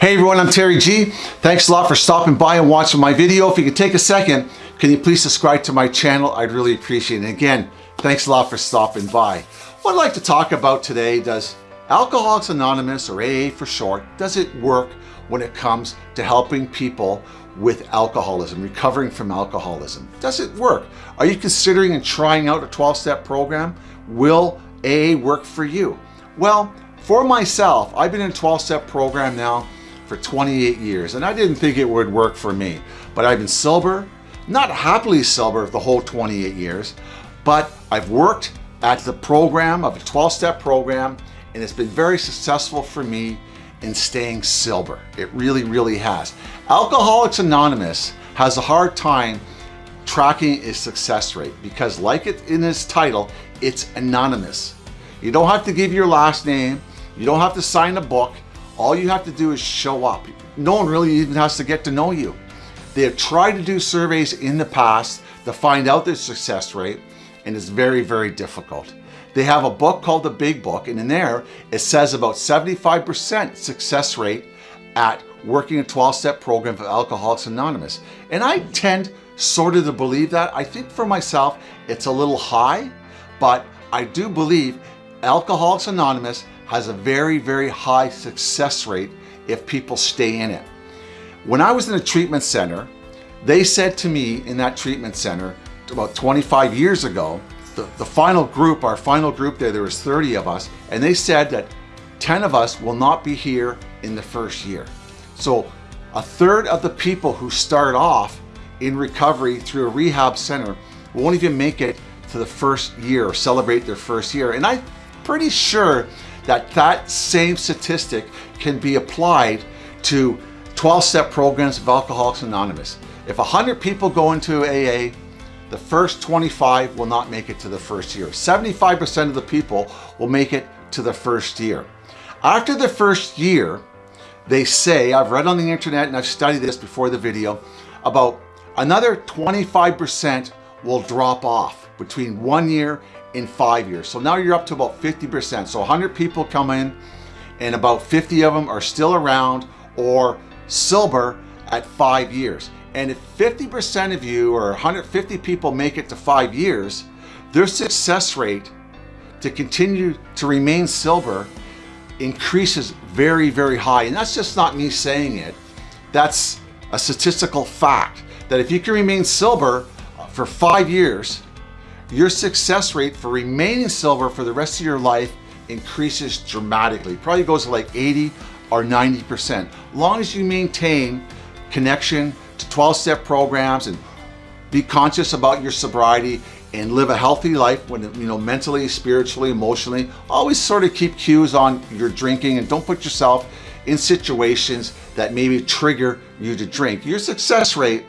Hey everyone, I'm Terry G. Thanks a lot for stopping by and watching my video. If you could take a second, can you please subscribe to my channel? I'd really appreciate it. And again, thanks a lot for stopping by. What I'd like to talk about today, does Alcoholics Anonymous, or AA for short, does it work when it comes to helping people with alcoholism, recovering from alcoholism? Does it work? Are you considering and trying out a 12-step program? Will AA work for you? Well, for myself, I've been in a 12-step program now for 28 years and I didn't think it would work for me. But I've been sober, not happily sober the whole 28 years, but I've worked at the program of a 12-step program and it's been very successful for me in staying sober. It really, really has. Alcoholics Anonymous has a hard time tracking its success rate because like it in its title, it's anonymous. You don't have to give your last name. You don't have to sign a book. All you have to do is show up. No one really even has to get to know you. They have tried to do surveys in the past to find out their success rate, and it's very, very difficult. They have a book called The Big Book, and in there, it says about 75% success rate at working a 12-step program for Alcoholics Anonymous. And I tend sort of to believe that. I think for myself, it's a little high, but I do believe Alcoholics Anonymous has a very, very high success rate if people stay in it. When I was in a treatment center, they said to me in that treatment center about 25 years ago, the, the final group, our final group there, there was 30 of us, and they said that 10 of us will not be here in the first year. So a third of the people who start off in recovery through a rehab center won't even make it to the first year or celebrate their first year. And I'm pretty sure that that same statistic can be applied to 12-step programs of Alcoholics Anonymous. If 100 people go into AA, the first 25 will not make it to the first year. 75% of the people will make it to the first year. After the first year, they say, I've read on the internet and I've studied this before the video, about another 25% will drop off between one year in five years. So now you're up to about 50%. So 100 people come in and about 50 of them are still around or sober at five years. And if 50% of you or 150 people make it to five years, their success rate to continue to remain sober increases very, very high. And that's just not me saying it. That's a statistical fact that if you can remain sober for five years, your success rate for remaining silver for the rest of your life increases dramatically. Probably goes to like 80 or 90%. Long as you maintain connection to 12-step programs and be conscious about your sobriety and live a healthy life when you know mentally spiritually emotionally always sort of keep cues on your drinking and don't put yourself in situations that maybe trigger you to drink your success rate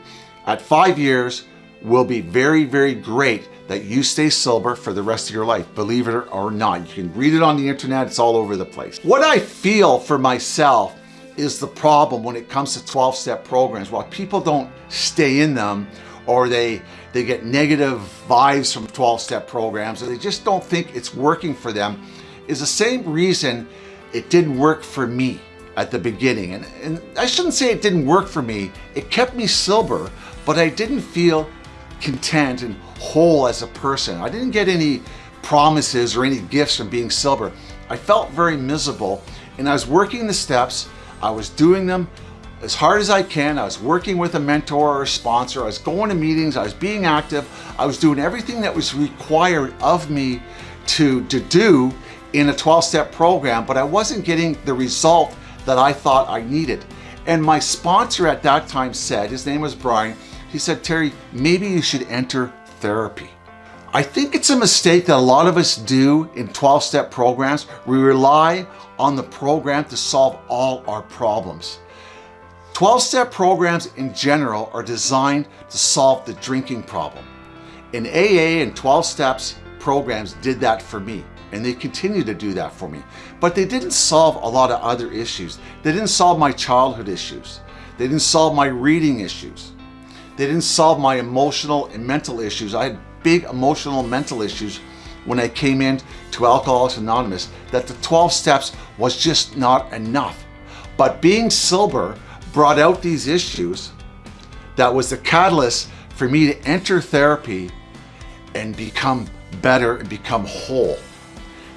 at five years will be very very great that you stay sober for the rest of your life, believe it or not. You can read it on the internet, it's all over the place. What I feel for myself is the problem when it comes to 12-step programs. While people don't stay in them or they, they get negative vibes from 12-step programs or they just don't think it's working for them is the same reason it didn't work for me at the beginning. And, and I shouldn't say it didn't work for me. It kept me sober, but I didn't feel content and whole as a person. I didn't get any promises or any gifts from being sober. I felt very miserable and I was working the steps. I was doing them as hard as I can. I was working with a mentor or a sponsor. I was going to meetings. I was being active. I was doing everything that was required of me to, to do in a 12-step program, but I wasn't getting the result that I thought I needed. And my sponsor at that time said, his name was Brian, he said, Terry, maybe you should enter therapy. I think it's a mistake that a lot of us do in 12-step programs. We rely on the program to solve all our problems. 12-step programs in general are designed to solve the drinking problem. In AA and 12 steps programs did that for me and they continue to do that for me. But they didn't solve a lot of other issues. They didn't solve my childhood issues. They didn't solve my reading issues. They didn't solve my emotional and mental issues. I had big emotional and mental issues when I came in to Alcoholics Anonymous that the 12 steps was just not enough. But being sober brought out these issues that was the catalyst for me to enter therapy and become better and become whole.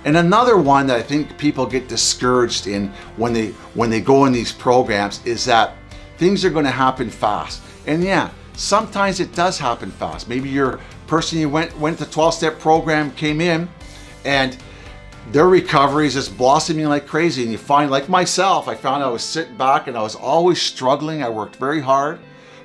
And another one that I think people get discouraged in when they when they go in these programs is that things are going to happen fast. And yeah, sometimes it does happen fast. Maybe your person you went went to 12-step program came in and their recovery is just blossoming like crazy. And you find, like myself, I found I was sitting back and I was always struggling. I worked very hard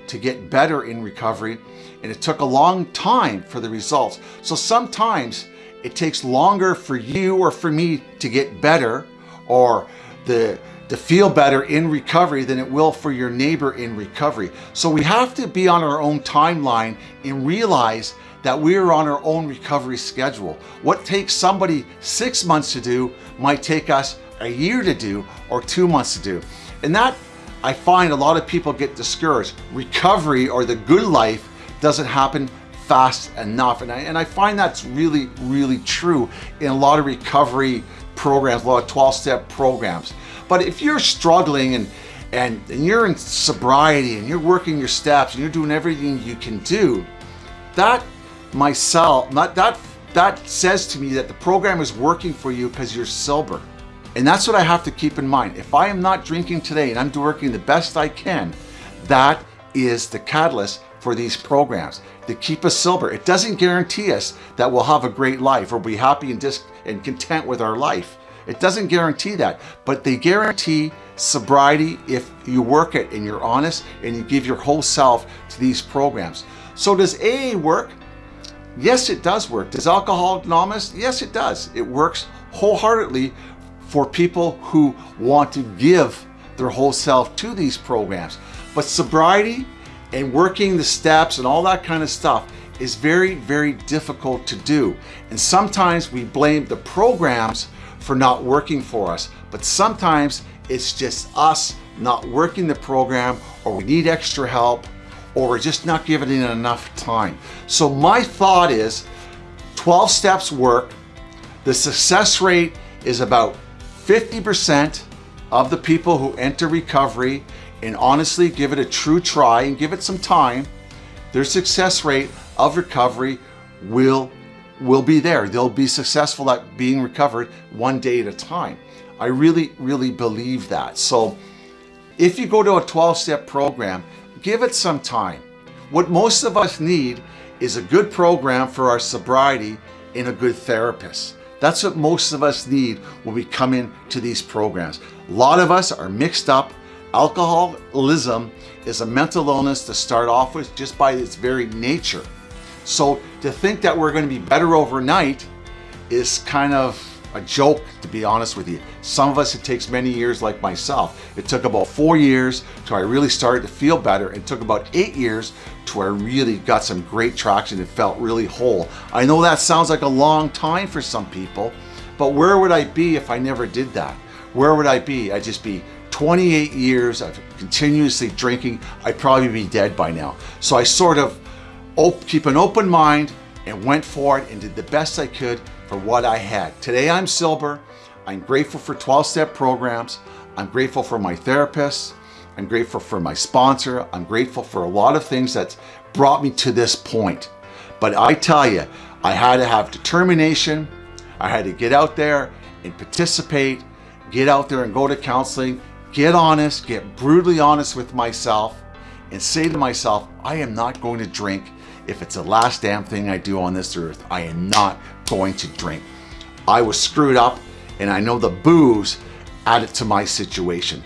to get better in recovery and it took a long time for the results. So sometimes it takes longer for you or for me to get better or the to feel better in recovery than it will for your neighbor in recovery. So we have to be on our own timeline and realize that we're on our own recovery schedule. What takes somebody six months to do might take us a year to do or two months to do. And that I find a lot of people get discouraged. Recovery or the good life doesn't happen fast enough. And I, and I find that's really, really true in a lot of recovery programs, a lot of 12-step programs. But if you're struggling and, and, and you're in sobriety and you're working your steps and you're doing everything you can do, that myself, not that, that says to me that the program is working for you because you're sober. And that's what I have to keep in mind. If I am not drinking today and I'm working the best I can, that is the catalyst for these programs to keep us sober. It doesn't guarantee us that we'll have a great life or be happy and, and content with our life. It doesn't guarantee that, but they guarantee sobriety if you work it and you're honest and you give your whole self to these programs. So does AA work? Yes, it does work. Does Alcohol Anonymous? Yes, it does. It works wholeheartedly for people who want to give their whole self to these programs. But sobriety and working the steps and all that kind of stuff is very, very difficult to do. And sometimes we blame the programs for not working for us, but sometimes it's just us not working the program or we need extra help or we're just not giving it enough time. So my thought is 12 steps work. The success rate is about 50% of the people who enter recovery and honestly give it a true try and give it some time, their success rate of recovery will, will be there. They'll be successful at being recovered one day at a time. I really, really believe that. So if you go to a 12-step program, give it some time. What most of us need is a good program for our sobriety and a good therapist. That's what most of us need when we come into these programs. A lot of us are mixed up Alcoholism is a mental illness to start off with just by its very nature. So to think that we're going to be better overnight is kind of a joke, to be honest with you. Some of us, it takes many years like myself. It took about four years till I really started to feel better. It took about eight years to where I really got some great traction and felt really whole. I know that sounds like a long time for some people, but where would I be if I never did that? Where would I be? I'd just be 28 years of continuously drinking, I'd probably be dead by now. So I sort of keep an open mind and went for it and did the best I could for what I had. Today I'm sober. I'm grateful for 12-step programs. I'm grateful for my therapist. I'm grateful for my sponsor. I'm grateful for a lot of things that brought me to this point. But I tell you, I had to have determination. I had to get out there and participate, get out there and go to counseling get honest, get brutally honest with myself and say to myself, I am not going to drink if it's the last damn thing I do on this earth. I am not going to drink. I was screwed up and I know the booze added to my situation.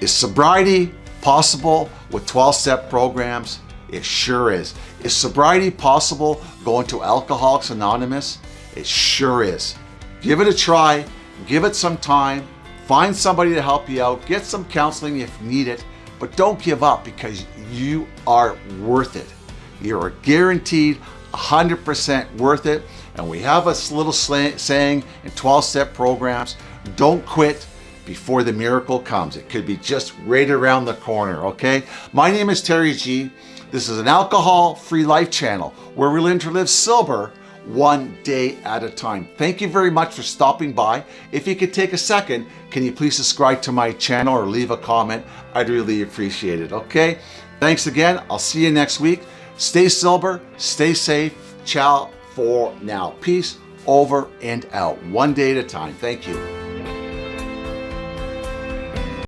Is sobriety possible with 12-step programs? It sure is. Is sobriety possible going to Alcoholics Anonymous? It sure is. Give it a try, give it some time, Find somebody to help you out. Get some counseling if needed, but don't give up because you are worth it. You're guaranteed 100% worth it. And we have a little saying in 12-step programs, don't quit before the miracle comes. It could be just right around the corner, okay? My name is Terry G. This is an alcohol-free life channel where we learn to live sober one day at a time. Thank you very much for stopping by. If you could take a second, can you please subscribe to my channel or leave a comment? I'd really appreciate it, okay? Thanks again. I'll see you next week. Stay sober, stay safe. Ciao for now. Peace over and out, one day at a time. Thank you.